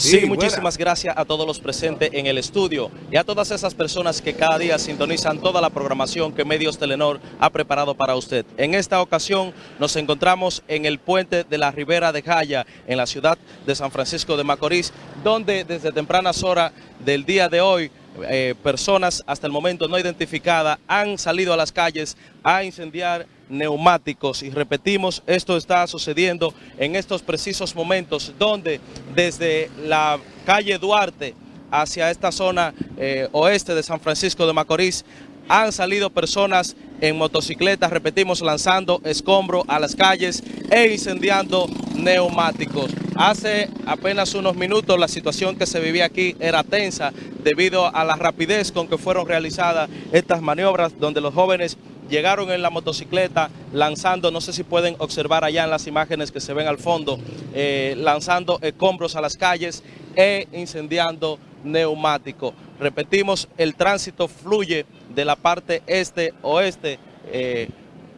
Sí, muchísimas gracias a todos los presentes en el estudio y a todas esas personas que cada día sintonizan toda la programación que Medios Telenor ha preparado para usted. En esta ocasión nos encontramos en el puente de la Ribera de Jaya, en la ciudad de San Francisco de Macorís, donde desde tempranas horas del día de hoy eh, personas hasta el momento no identificadas han salido a las calles a incendiar neumáticos y repetimos, esto está sucediendo en estos precisos momentos donde desde la calle Duarte hacia esta zona eh, oeste de San Francisco de Macorís han salido personas en motocicletas, repetimos, lanzando escombros a las calles e incendiando neumáticos. Hace apenas unos minutos la situación que se vivía aquí era tensa debido a la rapidez con que fueron realizadas estas maniobras donde los jóvenes llegaron en la motocicleta lanzando, no sé si pueden observar allá en las imágenes que se ven al fondo, eh, lanzando escombros a las calles e incendiando neumáticos. Repetimos, el tránsito fluye de la parte este-oeste eh,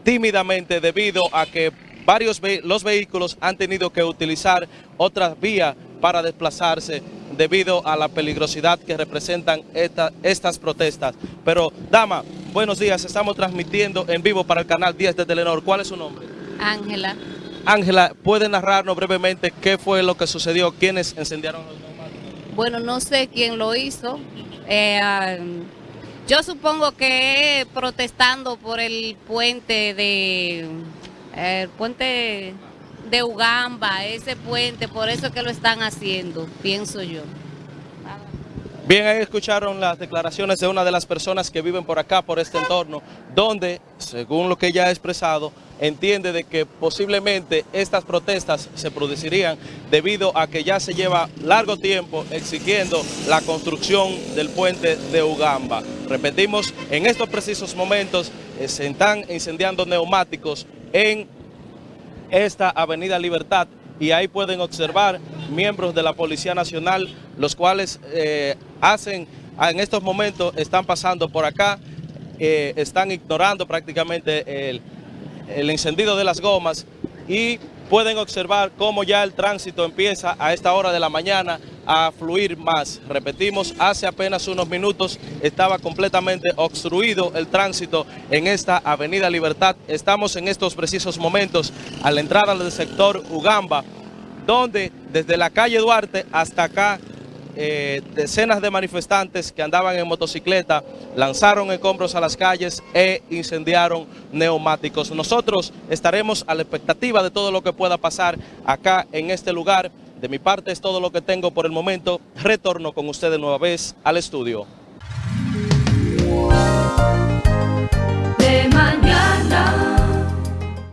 tímidamente debido a que varios los vehículos han tenido que utilizar otras vías para desplazarse debido a la peligrosidad que representan estas protestas. Pero, dama, buenos días, estamos transmitiendo en vivo para el canal 10 de Telenor. ¿Cuál es su nombre? Ángela. Ángela, ¿puede narrarnos brevemente qué fue lo que sucedió? ¿Quiénes encendiaron los neumáticos? Bueno, no sé quién lo hizo. Eh, ah, yo supongo que protestando por el puente de... El puente de Ugamba, ese puente, por eso es que lo están haciendo, pienso yo. Bien, ahí escucharon las declaraciones de una de las personas que viven por acá, por este entorno, donde, según lo que ella ha expresado, entiende de que posiblemente estas protestas se producirían debido a que ya se lleva largo tiempo exigiendo la construcción del puente de Ugamba. Repetimos, en estos precisos momentos eh, se están incendiando neumáticos en esta Avenida Libertad y ahí pueden observar miembros de la Policía Nacional, los cuales eh, hacen, en estos momentos están pasando por acá, eh, están ignorando prácticamente el, el encendido de las gomas y pueden observar cómo ya el tránsito empieza a esta hora de la mañana a fluir más. Repetimos, hace apenas unos minutos estaba completamente obstruido el tránsito en esta Avenida Libertad. Estamos en estos precisos momentos a la entrada del sector Ugamba, donde desde la calle Duarte hasta acá eh, decenas de manifestantes que andaban en motocicleta lanzaron escombros a las calles e incendiaron neumáticos. Nosotros estaremos a la expectativa de todo lo que pueda pasar acá en este lugar. De mi parte es todo lo que tengo por el momento. Retorno con ustedes nueva vez al estudio.